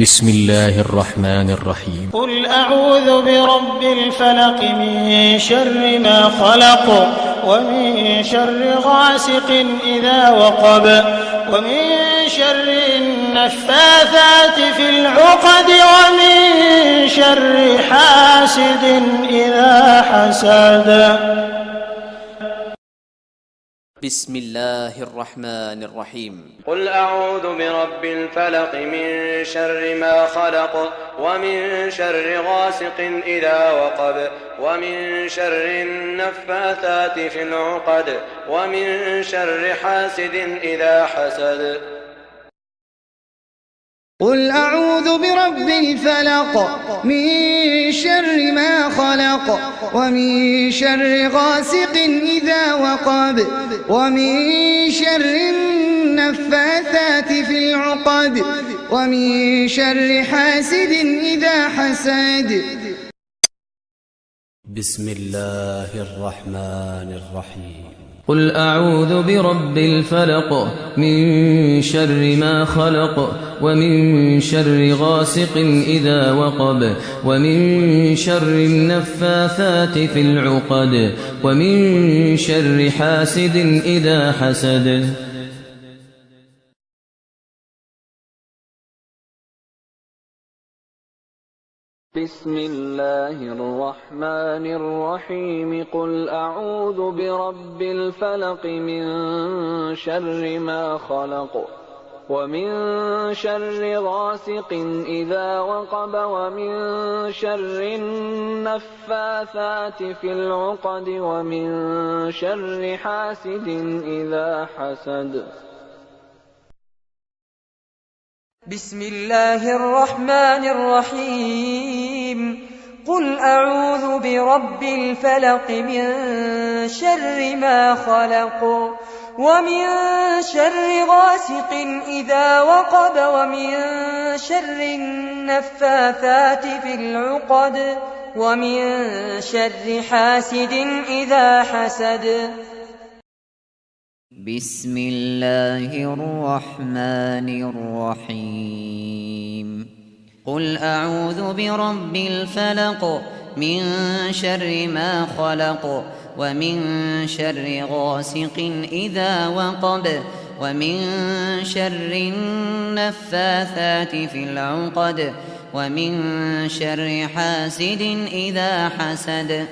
بسم الله الرحمن الرحيم. قل أعوذ برب الفلق من شر ما خلق ومن شر غاسق إذا وقب ومن شر النفاثات في العقد ومن شر حاسد إذا حسد. بسم الله الرحمن الرحيم. قل أعوذ برب الفلق من شر ما خلق ومن شر غاسق إذا وقب ومن شر النفاثات في العقد ومن شر حاسد إذا حسد. قل أعوذ برب الفلق من شر خلق ومن شر غاسق إذا وقب. ومن شر النفاثات في العقد. ومن شر حاسد إذا حسد. بسم الله الرحمن الرحيم. قل أعوذ برب الفلق من شر ما خلق. ومن شر غاسق إذا وقب ومن شر النفاثات في العقد ومن شر حاسد إذا حسد. بسم الله الرحمن الرحيم. قل أعوذ برب الفلق من شر ما خلق. ومن شر غاسق إذا وقب ومن شر النفاثات في العقد ومن شر حاسد إذا حسد. بسم الله الرحمن الرحيم. قل أعوذ برب الفلق من شر ما خلق. ومن شر غاسق إذا وقب ومن شر النفاثات في العقد ومن شر حاسد إذا حسد. بسم الله الرحمن الرحيم. قل أعوذ برب الفلق من شر ما خلق ومن شر غاسق إذا وقب ومن شر النفاثات في العقد ومن شر حاسد إذا حسد.